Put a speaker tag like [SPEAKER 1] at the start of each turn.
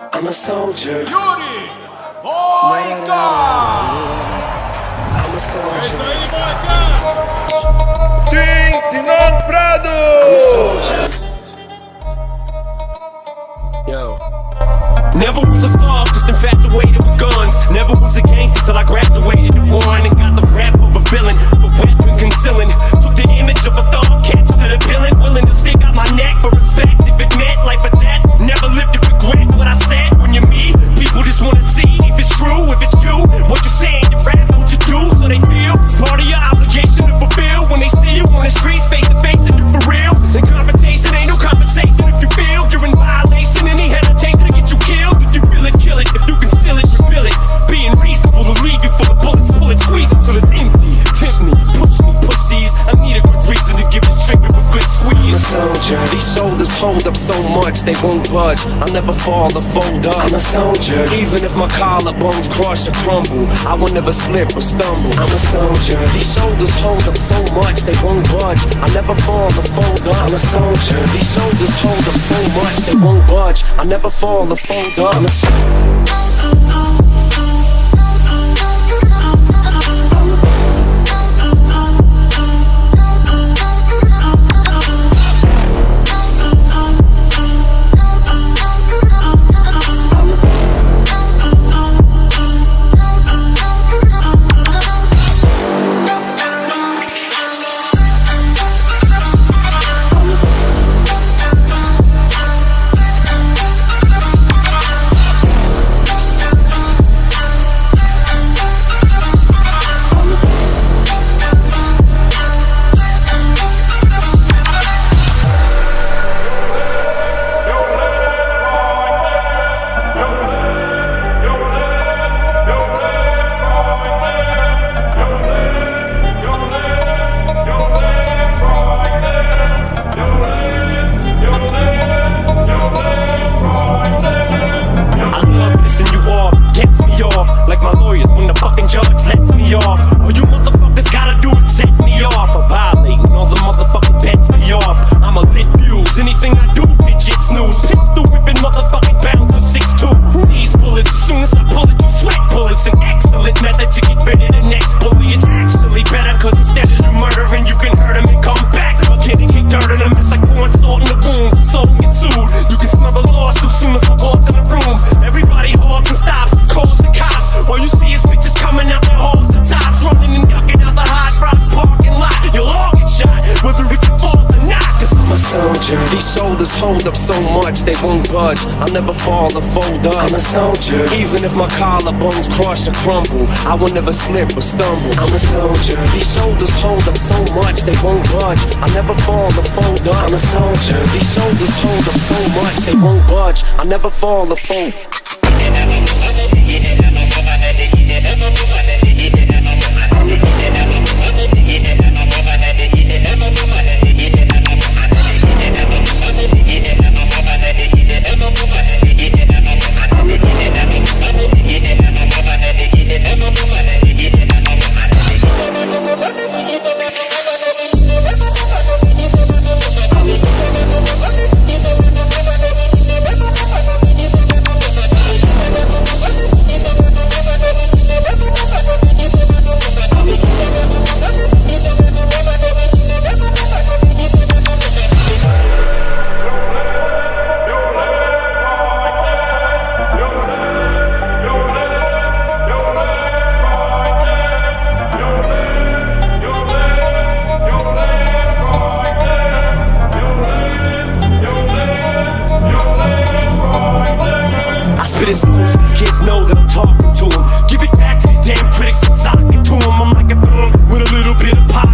[SPEAKER 1] I'm a soldier.
[SPEAKER 2] Yuri Boyka!
[SPEAKER 1] I'm a soldier.
[SPEAKER 3] Hold up so much they won't budge. I'll never fall or fold up.
[SPEAKER 1] I'm a soldier.
[SPEAKER 3] Even if my collarbones crush or crumble, I will never slip or stumble.
[SPEAKER 1] I'm a soldier.
[SPEAKER 3] These shoulders hold up so much they won't budge. I'll never fall or fold up.
[SPEAKER 1] I'm a soldier.
[SPEAKER 3] These shoulders hold up so much they won't budge. I'll never fall or fold up. Hold up so much they won't budge. I'll never fall or fold up.
[SPEAKER 1] I'm a soldier.
[SPEAKER 3] Even if my collarbones crush or crumble, I will never slip or stumble.
[SPEAKER 1] I'm a soldier.
[SPEAKER 3] These shoulders hold up so much they won't budge. I'll never fall or fold up.
[SPEAKER 1] I'm a soldier.
[SPEAKER 3] These shoulders hold up so much they won't budge. I'll never fall or fold. I spit it smooth so these kids know that I'm talking to them. Give it back to these damn critics and sock it to them. I'm like a thumb with a little bit of pop.